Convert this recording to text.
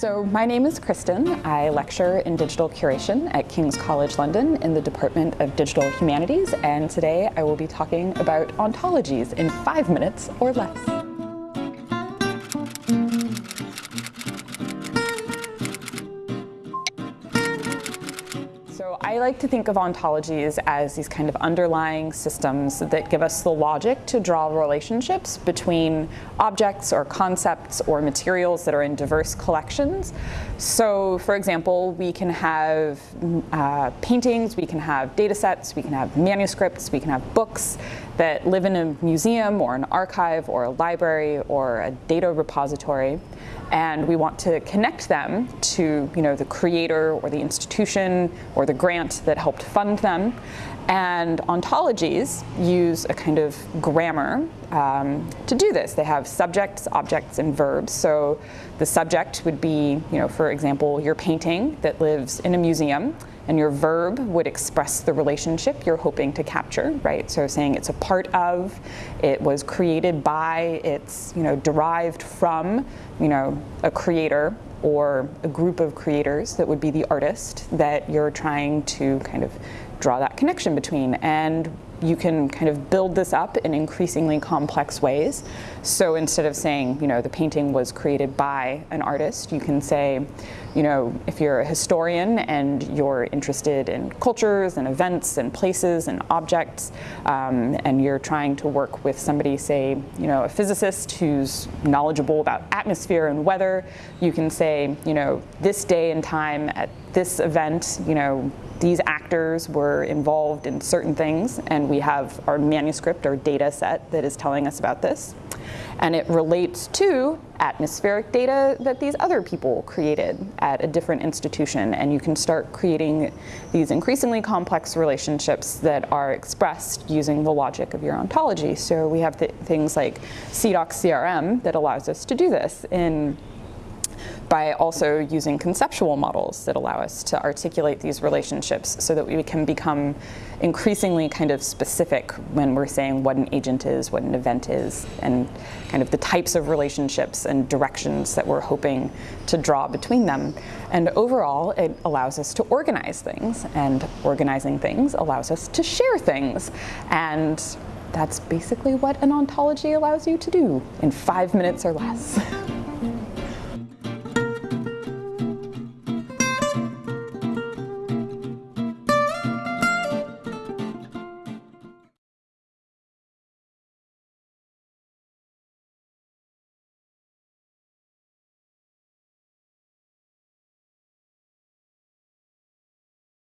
So my name is Kristen. I lecture in digital curation at King's College London in the Department of Digital Humanities and today I will be talking about ontologies in five minutes or less. I like to think of ontologies as these kind of underlying systems that give us the logic to draw relationships between objects or concepts or materials that are in diverse collections. So for example, we can have uh, paintings, we can have data sets, we can have manuscripts, we can have books that live in a museum or an archive or a library or a data repository and we want to connect them to you know, the creator or the institution or the grant that helped fund them. And ontologies use a kind of grammar um, to do this. They have subjects, objects, and verbs. So the subject would be, you know, for example, your painting that lives in a museum and your verb would express the relationship you're hoping to capture, right? So saying it's a part of, it was created by, it's, you know, derived from, you know, a creator or a group of creators that would be the artist that you're trying to kind of draw that connection between. And you can kind of build this up in increasingly complex ways. So instead of saying, you know, the painting was created by an artist, you can say, you know, if you're a historian and you're interested in cultures and events and places and objects, um, and you're trying to work with somebody, say, you know, a physicist who's knowledgeable about atmosphere and weather, you can say, you know, this day and time at this event, you know, these actors were involved in certain things and we have our manuscript or data set that is telling us about this. And it relates to atmospheric data that these other people created at a different institution. And you can start creating these increasingly complex relationships that are expressed using the logic of your ontology. So we have th things like CIDOC CRM that allows us to do this in by also using conceptual models that allow us to articulate these relationships so that we can become increasingly kind of specific when we're saying what an agent is, what an event is, and kind of the types of relationships and directions that we're hoping to draw between them. And overall, it allows us to organize things, and organizing things allows us to share things. And that's basically what an ontology allows you to do in five minutes or less.